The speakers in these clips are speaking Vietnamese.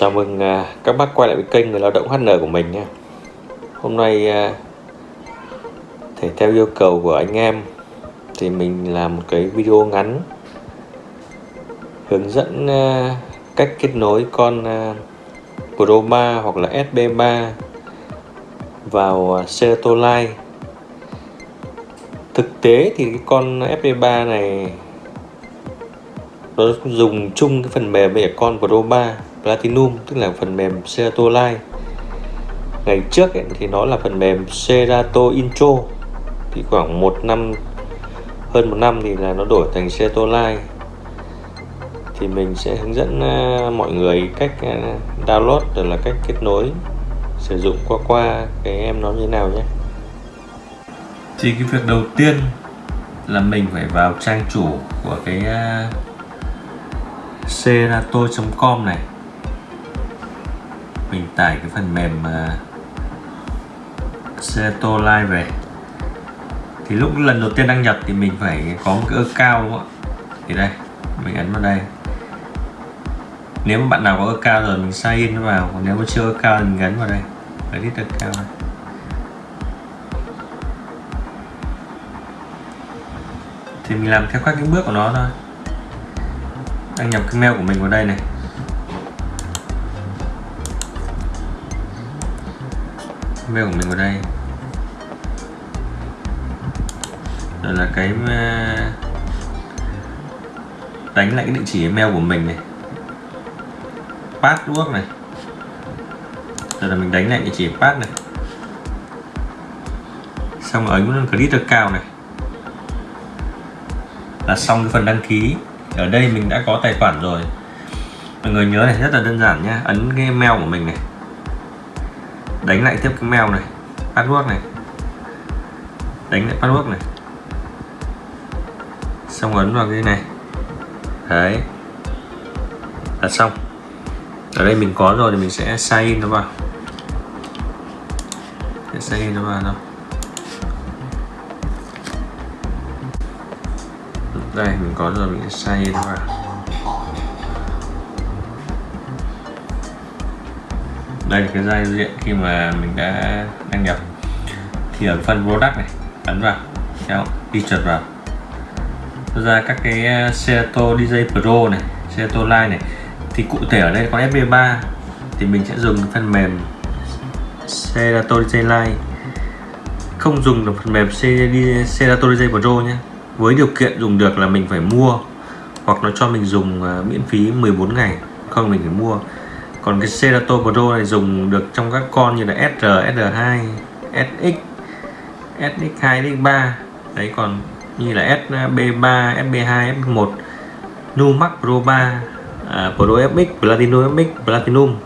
Chào mừng à, các bác quay lại với kênh người lao động HN của mình nha. Hôm nay à, thì thể theo yêu cầu của anh em, thì mình làm một cái video ngắn, hướng dẫn à, cách kết nối con Pro 3 hoặc là SB3 vào Cerato Live Thực tế thì cái con SB3 này, nó dùng chung cái phần mềm với con Pro 3 Platinum tức là phần mềm Serato Live ngày trước ấy, thì nó là phần mềm Serato Intro. Thì khoảng một năm hơn một năm thì là nó đổi thành Serato Live thì mình sẽ hướng dẫn à, mọi người cách à, download rồi là cách kết nối sử dụng qua qua cái em nó như thế nào nhé. Thì cái việc đầu tiên là mình phải vào trang chủ của cái à, serato.com này mình tải cái phần mềm à, uh, Live về. Thì lúc lần đầu tiên đăng nhập thì mình phải có một cái cao đúng không ạ? Thì đây mình ấn vào đây. Nếu mà bạn nào có cao rồi mình sign in vào còn nếu mà chưa cao thì mình ấn vào đây. Edit account. Này. thì mình làm theo các cái bước của nó thôi. Đăng nhập cái mail của mình vào đây này. Mail của mình vào đây. Rồi là cái ờ, đánh lại cái địa chỉ email của mình này. Password này. Rồi là mình đánh lại địa chỉ pass này. Xong rồi ấn click account này. Là xong cái phần đăng ký. Ở đây mình đã có tài khoản rồi. Mọi người nhớ này, rất là đơn giản nhé ấn cái mail của mình này đánh lại tiếp cái mèo này. Password này. Đánh lại password này. Xong ấn vào cái này. Đấy. Là xong. Ở đây mình có rồi thì mình sẽ sign in nó vào. Sẽ sign in nó vào đâu. đây, mình có rồi, mình sẽ sign in nó vào. Đây là cái giao diện khi mà mình đã đăng nhập. Thì ở phần product này, ấn vào kéo đi chuột vào ra các cái ờ, Seato DJ Pro này Seato Line này. Thì cụ thể ở đây có FB3 thì mình sẽ dùng phần mềm Serato DJ Line. Không dùng được phần mềm Serato DJ Pro nhé. Với điều kiện dùng được là mình phải mua, hoặc nó cho mình dùng ờ, miễn phí 14 ngày, không mình phải mua còn cái Serato Pro này dùng được trong các con như là SR, SR2, SX, SX2, SX3 đấy còn như là SB3, SB2, SB1 Numax Pro 3 à, Pro FX, Platinum FX, Platinum.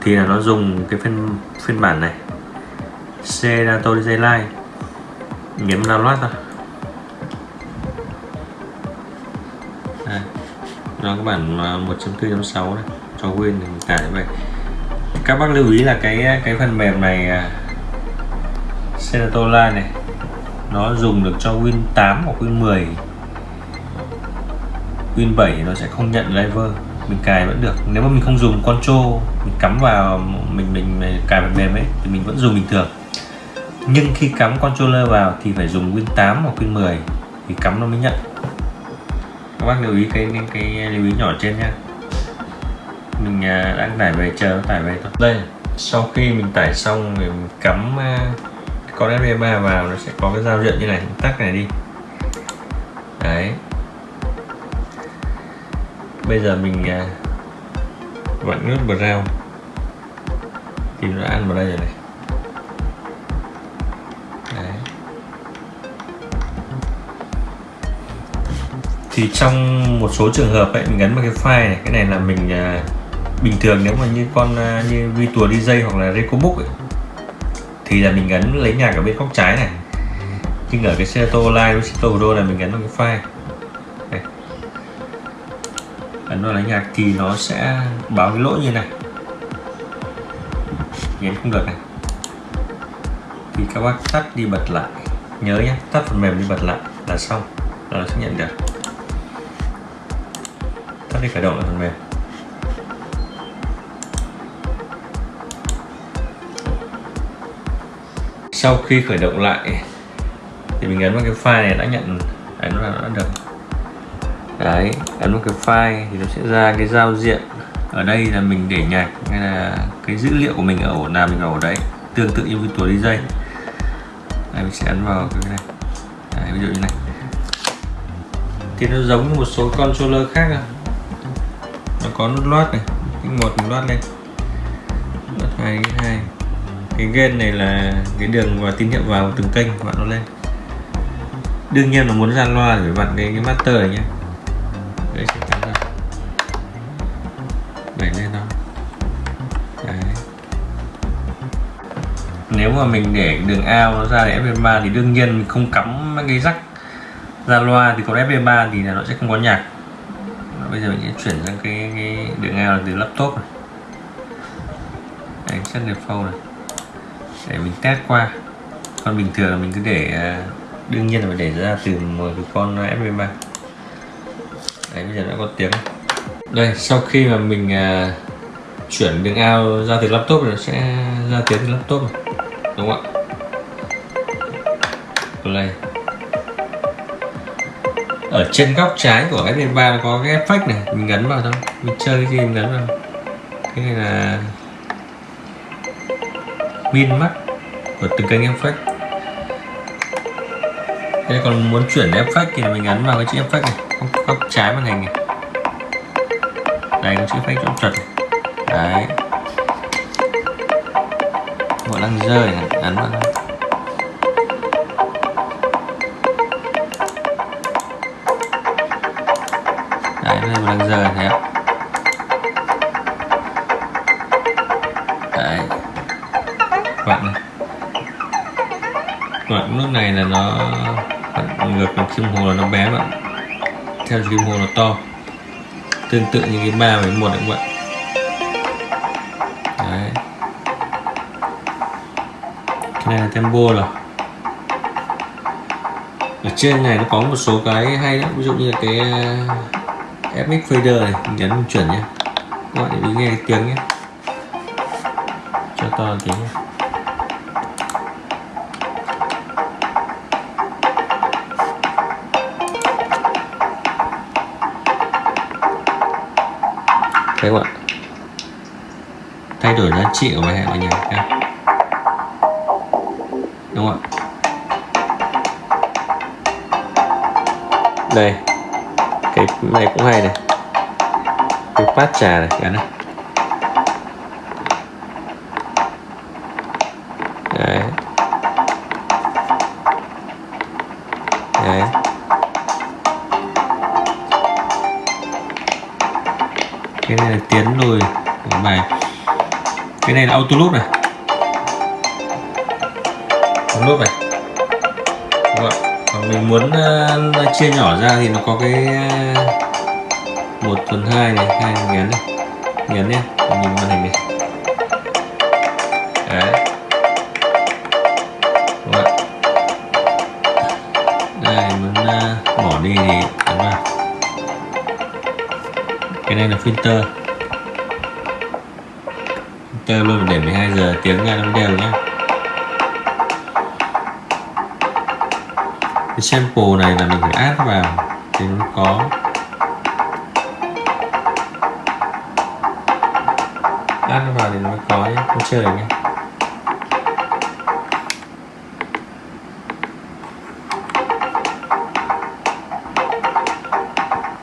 Thì là nó dùng cái phiên phiên bản này Serato DJ Live nhấn download thôi. À, nó cái bản à, 1.4.6 này cho quên thì tải vậy. các bác lưu ý là cái cái phần mềm này à, Senatola này nó dùng được cho Win 8 hoặc Win 10 Win 7 nó sẽ không nhận driver mình cài vẫn được. Nếu mà mình không dùng control mình cắm vào mình mình cài phần mềm ấy thì mình vẫn dùng bình thường. Nhưng khi cắm controller vào thì phải dùng Win 8 hoặc Win 10 thì cắm nó mới nhận. Các bác lưu ý cái cái, cái lưu ý nhỏ trên nhé mình à, đang tải về, chờ tải về thôi. Đây, sau khi mình tải xong thì mình cắm à, con FB3 vào, nó sẽ có cái giao diện như này. Tắt này đi. Đấy. Bây giờ mình à, vặn nút brown thì nó ăn vào đây rồi này. Đấy. thì trong một số trường hợp ấy, mình gắn vào cái file này. Cái này là mình bình thường nếu mà như con à, như Vitua DJ hoặc là Recobook ấy, thì là mình gắn lấy nhạc ở bên góc trái này. Nhưng ở cái xe tô Live với Serato Pro là mình gắn vào cái file. Đây. ấn vào lấy nhạc thì nó sẽ báo cái lỗi như này. Nhấn không được này. Thì các bác tắt đi bật lại. Nhớ nhé tắt phần mềm đi bật lại là xong. Là nó sẽ nhận được. Tắt đi khởi động lại phần mềm. Sau khi khởi động lại thì mình ấn vào cái file này đã nhận ấn vào đã được. Đấy ấn vào cái file thì nó sẽ ra cái giao diện. Ở đây là mình để nhạc hay là cái dữ liệu của mình ở ổ nào mình ở ổ đấy tương tự như Virtual DJ đây mình sẽ ấn vào cái này. Đấy, ví dụ như này. Thì nó giống như một số controller khác à. nó có nút loát này cái một mình loát lên. Loát hai hai cái gain này là cái đường và tín hiệu vào từng kênh bạn nó lên. Đương nhiên là muốn ra loa thì bạn cái cái master này nhé. Đấy sẽ cắm ra đẩy lên đó. Đấy. nếu mà mình để đường ao nó ra để fp3 thì đương nhiên mình không cắm cái rắc ra loa thì còn fp3 thì là nó sẽ không có nhạc. Bây giờ mình sẽ chuyển sang cái, cái đường ao từ laptop này. Đấy, set default này để mình test qua. Còn bình thường là mình cứ để à, đương nhiên là phải để ra từ một cái con FB3 đấy bây giờ đã có tiếng. Đây sau khi mà mình uh, chuyển đường ao ra từ laptop thì nó sẽ ra tiếng từ laptop đúng không ạ? Play ở trên góc trái của FB3 có cái effect này mình gắn vào thôi. Mình chơi cái gì mình gắn vào. Cái này là pin mắt của từng kênh effect đây còn muốn chuyển effect thì mình ấn vào cái chữ effect này. Góc, góc trái màn hình này. Đây có chữ effect chỗ chuẩn đấy. Bộ đang rơi này ấn vào đấy đây đang rơi thấy không đấy bạn này. Đoạn lúc này là nó ngược bằng kim hồ là nó bé bạn theo kim hồ nó to. Tương tự như cái ba với một các bạn. Đấy. Cái này là tempo rồi. Ở trên này nó có một số cái hay lắm. Ví dụ như là cái uh, FX fader này, mình nhấn mình chuyển nhé. Các bạn để nghe cái tiếng nhé. Cho to tiếng nhé. Thấy không ạ? Thay đổi giá trị của bài hẹn mọi người đúng không ạ? Đây. Cái này cũng hay này. Cái phát trà này cả này. Auto loop này. Auto loop này. Đúng không? còn mình muốn uh, chia nhỏ ra thì nó có cái ờ, một phần hai này hai nhấn này. Nhấn nhé nhìn màn hình này. Đấy. Vâng Đúng đây muốn uh, bỏ đi thì ấn vào. Cái này là filter filter luôn để 12 giờ tiếng nghe nó đều nhé cái sample này là mình phải add vào, thì nó có. Add vào thì nó mới có nhé không chơi nhé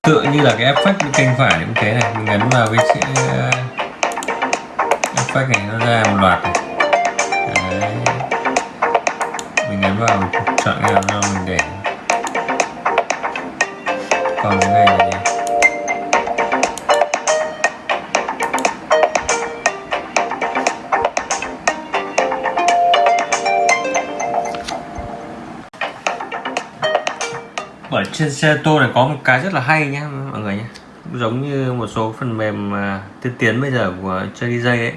tựa như là cái effect bên kênh phải cũng thế này, mình ấn vào cái chữ sách này nó ra một loạt này. Đấy. mình ấn vào chọn cái nào cho mình để. Còn cái này là gì? Ở trên xe tô này có một cái rất là hay nhé mọi người nhé giống như một số phần mềm à, tiên tiến bây giờ của chơi DJ ấy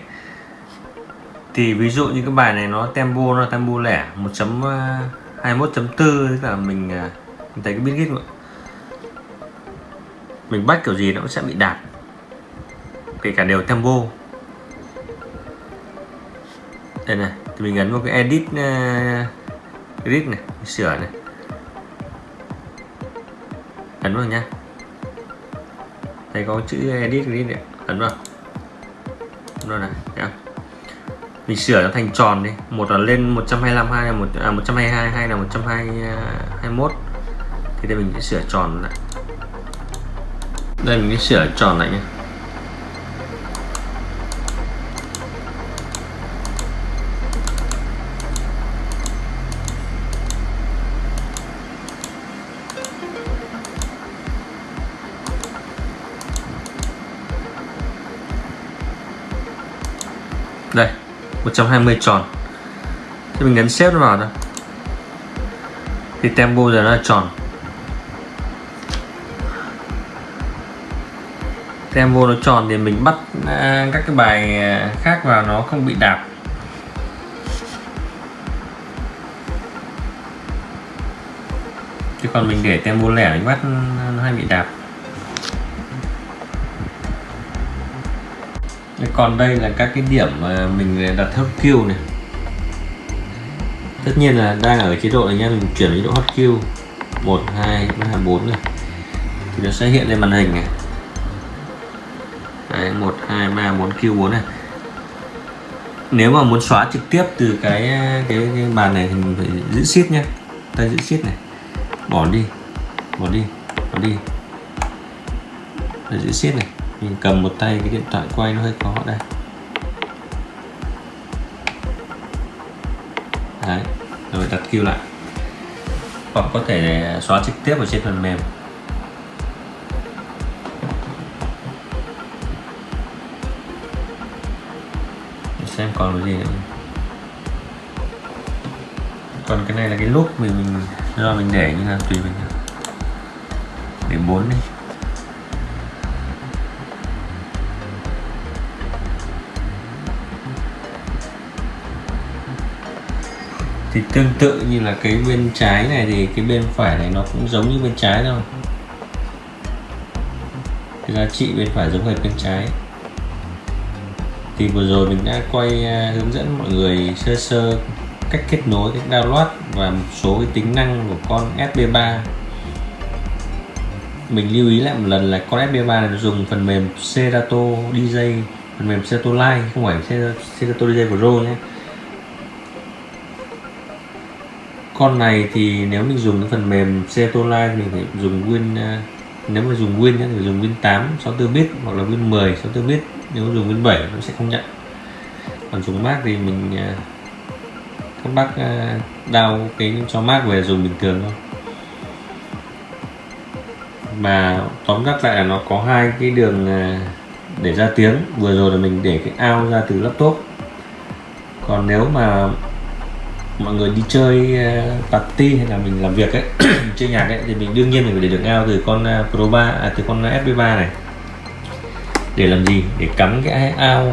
thì ví dụ như cái bài này nó tempo nó tempo lẻ 1.21.4 ờ, tức là mình, ờ, mình thấy cái biết git mình bắt kiểu gì nó cũng sẽ bị đạt kể cả đều tempo. Đây này thì mình ấn vào cái edit uh, edit này sửa này. Ấn vào nha. Đây có chữ edit edit này. Ấn vào. Ấn vào này thấy không? Mình sửa nó thành tròn đi. Một là lên 125 hai là một à, 122 hay là 121 thì đây mình sẽ sửa tròn lại. Đây mình sẽ sửa tròn lại nhé. Đây. 120 tròn. Thì mình nhấn xếp nó vào thôi. Thì tempo giờ nó là tròn. Tempo nó tròn thì mình bắt à, các cái bài à, khác vào nó không bị đạp. Chứ còn mình để tempo lẻ mình bắt, nó hay bị đạp. Còn đây là các cái điểm mà mình đặt hot queue này. Tất nhiên là đang ở chế độ này nha mình chuyển chế độ hot queue 1 2 3 4 này. Thì nó sẽ hiện lên màn hình này. Đấy, 1 2 3 4 Q 4 này. Nếu mà muốn xóa trực tiếp từ cái cái, cái bàn này thì mình phải giữ shift nhé ta giữ shift này. Bỏ đi. Bỏ đi. Bỏ đi. Để giữ shift này mình cầm một tay cái điện thoại quay nó hơi khó đây. Đấy, rồi đặt kêu lại. Hoặc có thể xóa trực tiếp ở trên phần mềm. Để xem còn cái gì nữa. Còn cái này là cái lúc mình mình, do mình để như là tùy mình. Để bốn đi. Thì tương tự như là cái bên trái này thì cái bên phải này nó cũng giống như bên trái thôi. Cái giá trị bên phải giống hệt bên trái. Thì vừa rồi mình đã quay à, hướng dẫn mọi người sơ sơ cách kết nối cách download và một số cái tính năng của con SB3 mình lưu ý lại một lần là con SB3 này dùng phần mềm Serato DJ phần mềm Serato Live không phải Serato DJ Pro nhé. Con này thì nếu mình dùng cái phần mềm Cetolai thì mình phải dùng Win ờ, nếu mà dùng Win thì dùng Win 8 64 bit hoặc là Win 10 64 bit. Nếu dùng Win 7 nó sẽ không nhận. Còn dùng Mac thì mình ờ, các bác ờ, đào cái cho Mac về dùng bình thường thôi. Mà tóm tắt lại là nó có hai cái đường để ra tiếng. Vừa rồi là mình để cái ao ra từ laptop. Còn nếu mà mọi người đi chơi uh, party hay là mình làm việc ấy chơi nhạc ấy thì mình đương nhiên mình phải để được ao từ con uh, Pro 3 à, từ con FB3 này. Để làm gì? Để cắm cái ao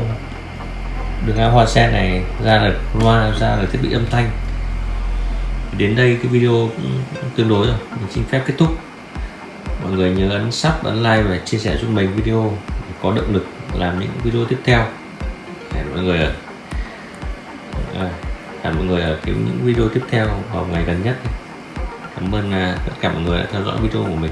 đường ao hoa sen này ra là loa ra là thiết bị âm thanh. Đến đây cái video cũng tương đối rồi mình xin phép kết thúc. Mọi người nhớ ấn sub ấn like và chia sẻ giúp mình video để có động lực làm những video tiếp theo. Để mọi người ạ. À hẹn mọi người ở cái những video tiếp theo vào ngày gần nhất. Cảm ơn à, tất cả mọi người đã theo dõi video của mình.